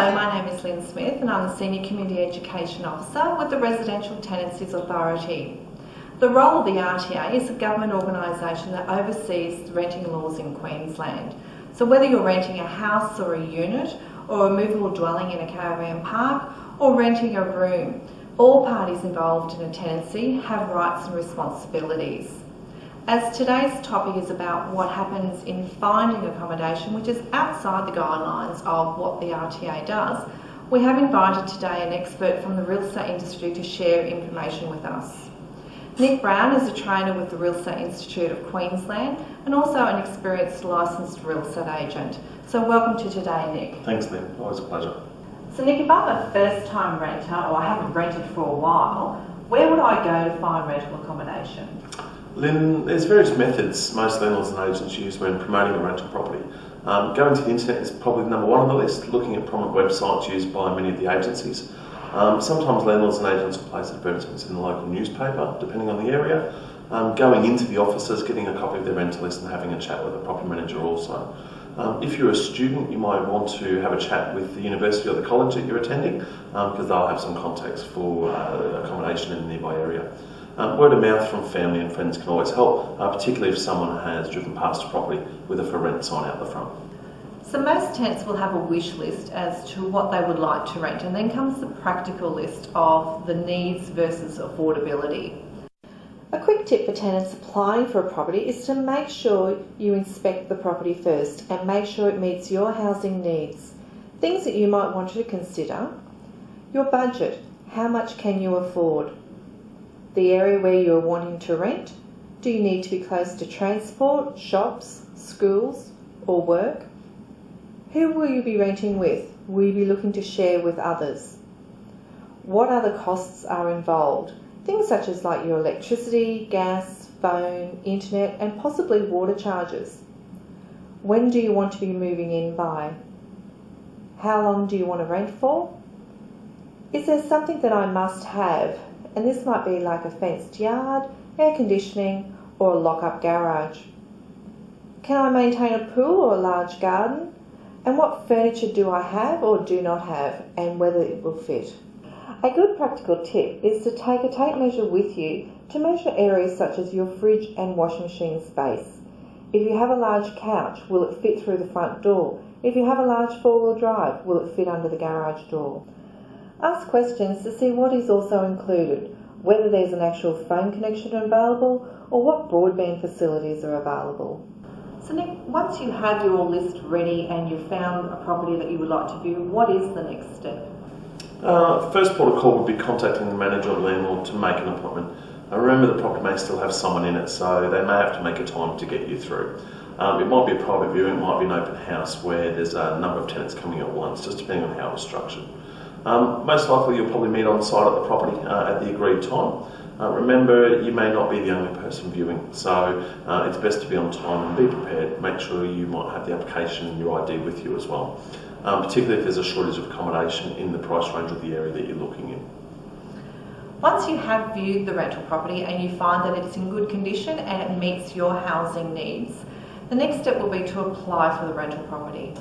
Hello, my name is Lynn Smith and I'm the Senior Community Education Officer with the Residential Tenancies Authority. The role of the RTA is a government organisation that oversees renting laws in Queensland. So whether you're renting a house or a unit or a movable dwelling in a caravan park or renting a room, all parties involved in a tenancy have rights and responsibilities. As today's topic is about what happens in finding accommodation, which is outside the guidelines of what the RTA does, we have invited today an expert from the real estate industry to share information with us. Nick Brown is a trainer with the Real Estate Institute of Queensland and also an experienced licensed real estate agent. So welcome to today, Nick. Thanks, Lynn. Always a pleasure. So Nick, if I'm a first time renter or I haven't rented for a while, where would I go to find rental accommodation? Lynn, there's various methods most landlords and agents use when promoting a rental property. Um, going to the internet is probably number one on the list, looking at prominent websites used by many of the agencies. Um, sometimes landlords and agents will place advertisements in the local newspaper, depending on the area. Um, going into the offices, getting a copy of their rental list and having a chat with the property manager also. Um, if you're a student, you might want to have a chat with the university or the college that you're attending because um, they'll have some contacts for uh, accommodation in the nearby area. Um, word of mouth from family and friends can always help, uh, particularly if someone has driven past a property with a for rent sign out the front. So most tenants will have a wish list as to what they would like to rent and then comes the practical list of the needs versus affordability. A quick tip for tenants applying for a property is to make sure you inspect the property first and make sure it meets your housing needs. Things that you might want to consider your budget. How much can you afford? The area where you are wanting to rent? Do you need to be close to transport, shops, schools, or work? Who will you be renting with? Will you be looking to share with others? What other costs are involved? Things such as like your electricity, gas, phone, internet, and possibly water charges. When do you want to be moving in by? How long do you want to rent for? Is there something that I must have? And this might be like a fenced yard, air conditioning, or a lock up garage. Can I maintain a pool or a large garden? And what furniture do I have or do not have, and whether it will fit? A good practical tip is to take a tape measure with you to measure areas such as your fridge and washing machine space. If you have a large couch, will it fit through the front door? If you have a large four-wheel drive, will it fit under the garage door? Ask questions to see what is also included, whether there's an actual phone connection available or what broadband facilities are available. So Nick, once you have your list ready and you've found a property that you would like to view, what is the next step? Uh, first port of call would be contacting the manager or landlord to make an appointment. Uh, remember the property may still have someone in it, so they may have to make a time to get you through. Um, it might be a private viewing, it might be an open house where there's a number of tenants coming at once, just depending on how it's structured. Um, most likely you'll probably meet on site at the property uh, at the agreed time. Uh, remember, you may not be the only person viewing, so uh, it's best to be on time and be prepared. Make sure you might have the application and your ID with you as well um, particularly if there's a shortage of accommodation in the price range of the area that you're looking in. Once you have viewed the rental property and you find that it's in good condition and it meets your housing needs, the next step will be to apply for the rental property.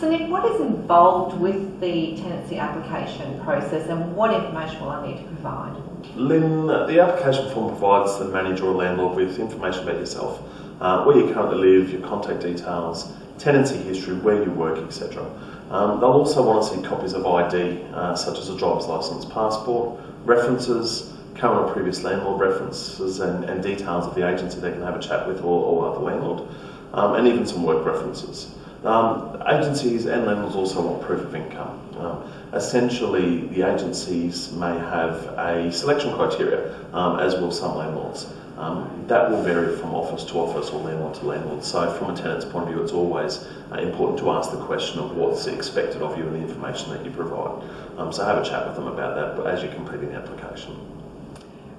So Nick, what is involved with the tenancy application process and what information will I need to provide? Lynn, the application form provides the manager or landlord with information about yourself, uh, where you currently live, your contact details, tenancy history, where you work, etc. Um, they'll also want to see copies of ID, uh, such as a driver's licence, passport, references, current or previous landlord references, and, and details of the agency they can have a chat with or, or other landlord, um, and even some work references. Um, agencies and landlords also want proof of income. Um, essentially, the agencies may have a selection criteria, um, as will some landlords. Um, that will vary from office to office or landlord to landlord. So from a tenant's point of view, it's always uh, important to ask the question of what's expected of you and the information that you provide. Um, so have a chat with them about that but as you're completing the application.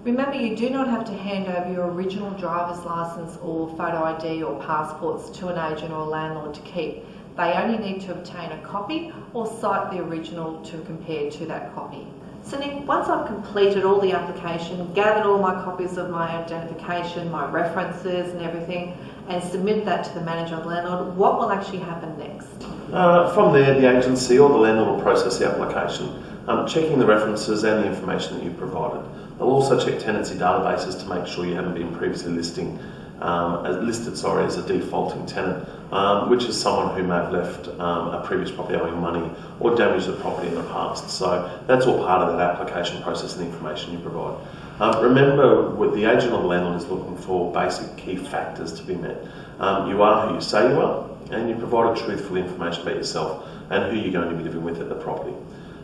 Remember, you do not have to hand over your original driver's licence or photo ID or passports to an agent or landlord to keep. They only need to obtain a copy or sight the original to compare to that copy. So Nick, once I've completed all the application, gathered all my copies of my identification, my references and everything, and submit that to the manager of the landlord, what will actually happen next? Uh, from there, the agency or the landlord will process the application, um, checking the references and the information that you've provided. They'll also check tenancy databases to make sure you haven't been previously listing um, listed sorry, as a defaulting tenant, um, which is someone who may have left um, a previous property owing money or damaged the property in the past. So that's all part of that application process and the information you provide. Um, remember, with the agent or the landlord is looking for basic key factors to be met. Um, you are who you say you are, and you provide truthful information about yourself and who you're going to be living with at the property.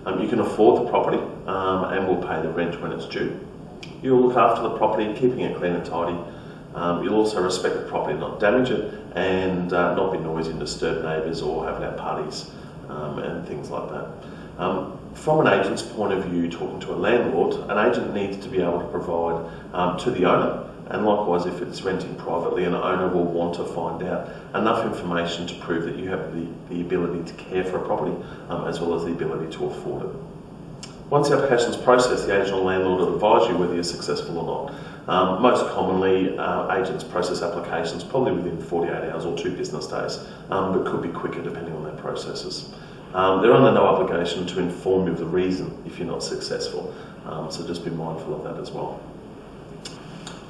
Um, you can afford the property and will pay the rent when it's due. You'll look after the property, keeping it clean and tidy, um, you'll also respect the property, not damage it, and uh, not be noisy and disturb neighbours or have loud parties um, and things like that. Um, from an agent's point of view, talking to a landlord, an agent needs to be able to provide um, to the owner, and likewise if it's renting privately, an owner will want to find out enough information to prove that you have the, the ability to care for a property um, as well as the ability to afford it. Once the application is processed, the agent or landlord will advise you whether you're successful or not. Um, most commonly, uh, agents process applications probably within 48 hours or two business days, um, but could be quicker depending on their processes. Um, they're under no obligation to inform you of the reason if you're not successful, um, so just be mindful of that as well.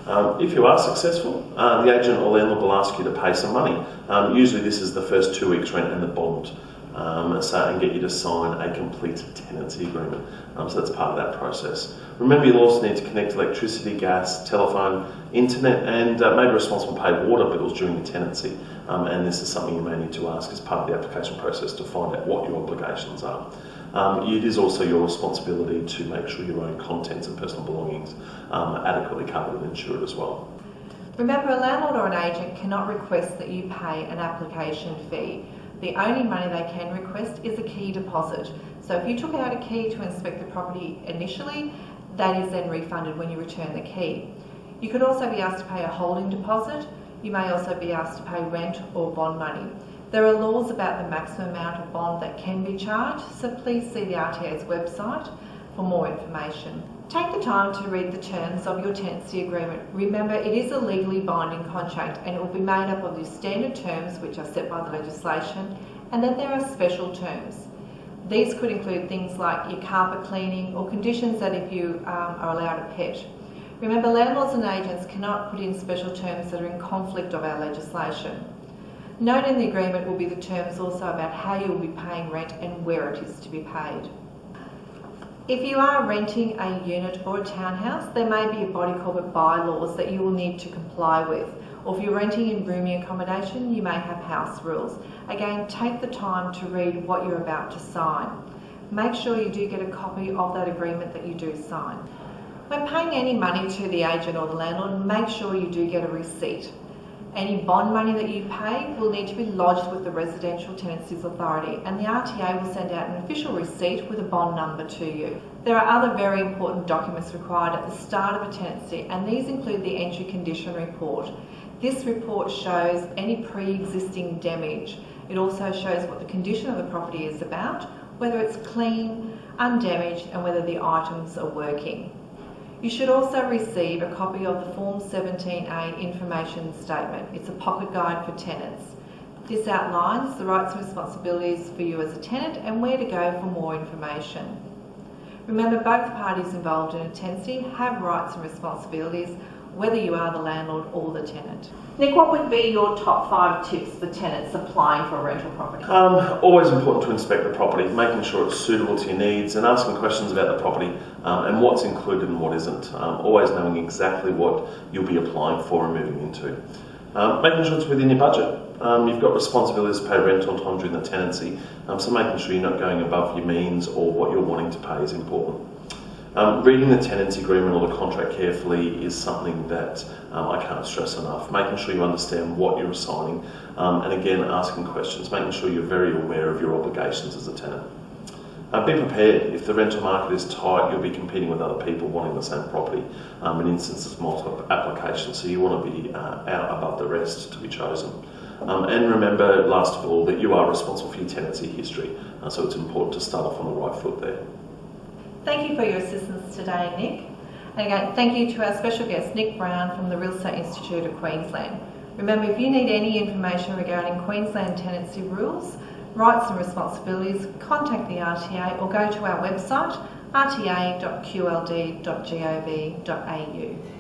Um, if you are successful, uh, the agent or landlord will ask you to pay some money. Um, usually this is the first two weeks rent and the bond um, so, and get you to sign a complete tenancy agreement. Um, so that's part of that process. Remember, you'll also need to connect electricity, gas, telephone, internet, and uh, maybe responsible to pay water bills during the tenancy. Um, and this is something you may need to ask as part of the application process to find out what your obligations are. Um, it is also your responsibility to make sure your own contents and personal belongings um, are adequately covered and insured as well. Remember, a landlord or an agent cannot request that you pay an application fee the only money they can request is a key deposit. So if you took out a key to inspect the property initially, that is then refunded when you return the key. You could also be asked to pay a holding deposit. You may also be asked to pay rent or bond money. There are laws about the maximum amount of bond that can be charged, so please see the RTA's website for more information. Take the time to read the terms of your tenancy agreement. Remember, it is a legally binding contract and it will be made up of your standard terms, which are set by the legislation, and then there are special terms. These could include things like your carpet cleaning or conditions that if you um, are allowed a pet. Remember, landlords and agents cannot put in special terms that are in conflict of our legislation. Note in the agreement will be the terms also about how you will be paying rent and where it is to be paid. If you are renting a unit or a townhouse, there may be a body corporate bylaws that you will need to comply with. Or if you're renting in rooming accommodation, you may have house rules. Again, take the time to read what you're about to sign. Make sure you do get a copy of that agreement that you do sign. When paying any money to the agent or the landlord, make sure you do get a receipt. Any bond money that you pay will need to be lodged with the Residential Tenancies Authority and the RTA will send out an official receipt with a bond number to you. There are other very important documents required at the start of a tenancy and these include the entry condition report. This report shows any pre-existing damage. It also shows what the condition of the property is about, whether it's clean, undamaged and whether the items are working. You should also receive a copy of the Form 17A information statement. It's a pocket guide for tenants. This outlines the rights and responsibilities for you as a tenant and where to go for more information. Remember, both parties involved in a tenancy have rights and responsibilities whether you are the landlord or the tenant. Nick, what would be your top five tips for tenants applying for a rental property? Um, always important to inspect the property, making sure it's suitable to your needs and asking questions about the property um, and what's included and what isn't. Um, always knowing exactly what you'll be applying for and moving into. Um, making sure it's within your budget. Um, you've got responsibilities to pay rent on time during the tenancy, um, so making sure you're not going above your means or what you're wanting to pay is important. Um, reading the tenancy agreement or the contract carefully is something that um, I can't stress enough. Making sure you understand what you're signing um, and again asking questions, making sure you're very aware of your obligations as a tenant. Uh, be prepared. If the rental market is tight, you'll be competing with other people wanting the same property. Um, in instances, multiple applications, so you want to be uh, out above the rest to be chosen. Um, and remember, last of all, that you are responsible for your tenancy history, uh, so it's important to start off on the right foot there. Thank you for your assistance today, Nick. And again, thank you to our special guest, Nick Brown from the Real Estate Institute of Queensland. Remember, if you need any information regarding Queensland tenancy rules, rights and responsibilities, contact the RTA or go to our website rta.qld.gov.au.